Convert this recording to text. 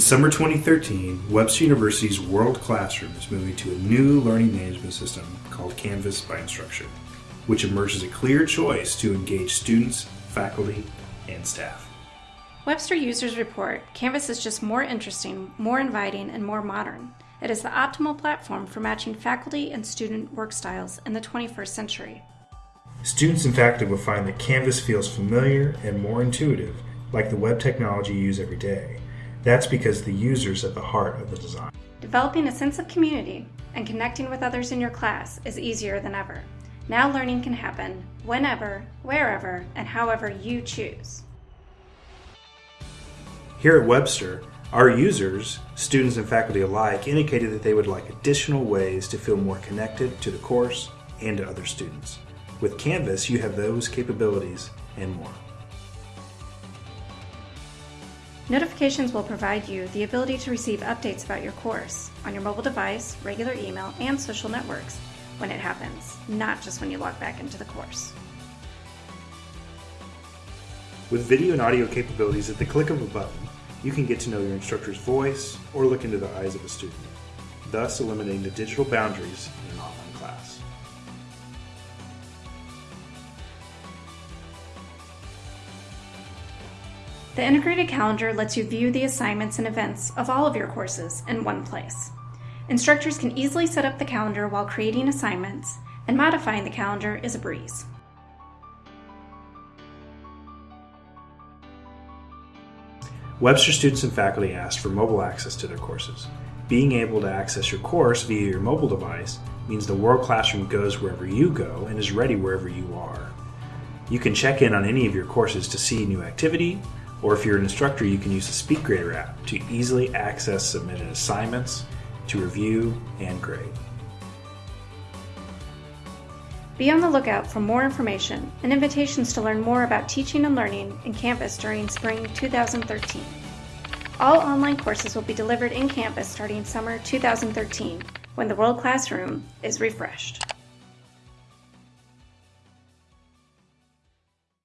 In summer 2013, Webster University's World Classroom is moving to a new learning management system called Canvas by Instructure, which emerges a clear choice to engage students, faculty, and staff. Webster users report Canvas is just more interesting, more inviting, and more modern. It is the optimal platform for matching faculty and student work styles in the 21st century. Students and faculty will find that Canvas feels familiar and more intuitive, like the web technology you use every day. That's because the user's at the heart of the design. Developing a sense of community and connecting with others in your class is easier than ever. Now learning can happen whenever, wherever, and however you choose. Here at Webster, our users, students and faculty alike, indicated that they would like additional ways to feel more connected to the course and to other students. With Canvas, you have those capabilities and more. Notifications will provide you the ability to receive updates about your course on your mobile device, regular email, and social networks when it happens, not just when you log back into the course. With video and audio capabilities at the click of a button, you can get to know your instructor's voice or look into the eyes of a student, thus eliminating the digital boundaries in an online class. The integrated calendar lets you view the assignments and events of all of your courses in one place. Instructors can easily set up the calendar while creating assignments, and modifying the calendar is a breeze. Webster students and faculty asked for mobile access to their courses. Being able to access your course via your mobile device means the World Classroom goes wherever you go and is ready wherever you are. You can check in on any of your courses to see new activity, or if you're an instructor, you can use the SpeedGrader app to easily access submitted assignments, to review, and grade. Be on the lookout for more information and invitations to learn more about teaching and learning in Canvas during spring 2013. All online courses will be delivered in Canvas starting summer 2013 when the World Classroom is refreshed.